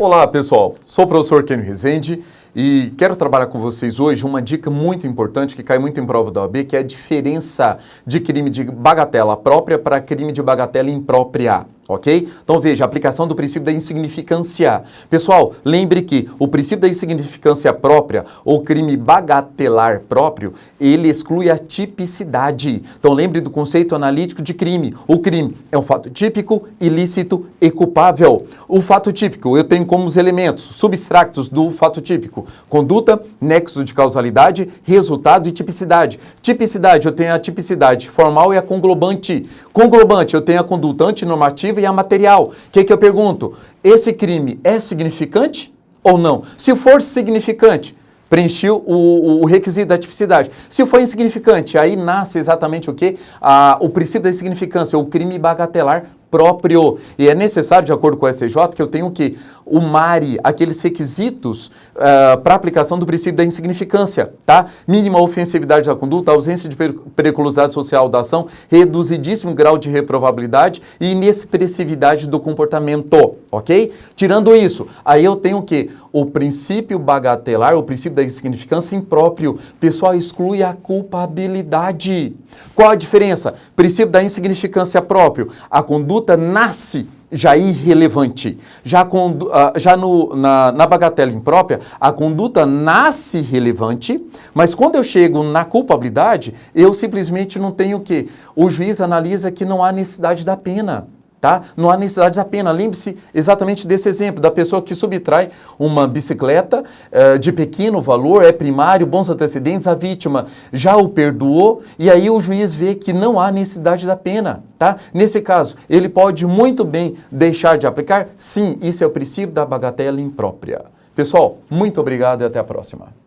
Olá pessoal, sou o professor Kenio Rezende e quero trabalhar com vocês hoje uma dica muito importante que cai muito em prova da OAB, que é a diferença de crime de bagatela própria para crime de bagatela imprópria ok? Então veja, aplicação do princípio da insignificância. Pessoal, lembre que o princípio da insignificância própria, ou crime bagatelar próprio, ele exclui a tipicidade. Então lembre do conceito analítico de crime. O crime é um fato típico, ilícito e culpável. O fato típico, eu tenho como os elementos substratos do fato típico. Conduta, nexo de causalidade, resultado e tipicidade. Tipicidade, eu tenho a tipicidade formal e a conglobante. Conglobante, eu tenho a conduta antinormativa a material. O que, que eu pergunto? Esse crime é significante ou não? Se for significante, preenchi o, o, requisito da tipicidade. Se for insignificante, aí nasce exatamente o que? o princípio da insignificância, o crime bagatelar próprio. E é necessário, de acordo com o STJ, que eu tenho que o MARE, aqueles requisitos uh, para aplicação do princípio da insignificância, tá? Mínima ofensividade da conduta, ausência de periculosidade social da ação, reduzidíssimo grau de reprovabilidade e inexpressividade do comportamento, ok? Tirando isso, aí eu tenho o que? O princípio bagatelar, o princípio da insignificância impróprio. Pessoal, exclui a culpabilidade. Qual a diferença? Princípio da insignificância próprio. A conduta conduta nasce já irrelevante. Já, ah, já no, na, na bagatela imprópria, a conduta nasce relevante, mas quando eu chego na culpabilidade, eu simplesmente não tenho o quê? O juiz analisa que não há necessidade da pena. Tá? Não há necessidade da pena. Lembre-se exatamente desse exemplo, da pessoa que subtrai uma bicicleta uh, de pequeno valor, é primário, bons antecedentes, a vítima já o perdoou e aí o juiz vê que não há necessidade da pena. Tá? Nesse caso, ele pode muito bem deixar de aplicar? Sim, isso é o princípio da bagatela imprópria. Pessoal, muito obrigado e até a próxima.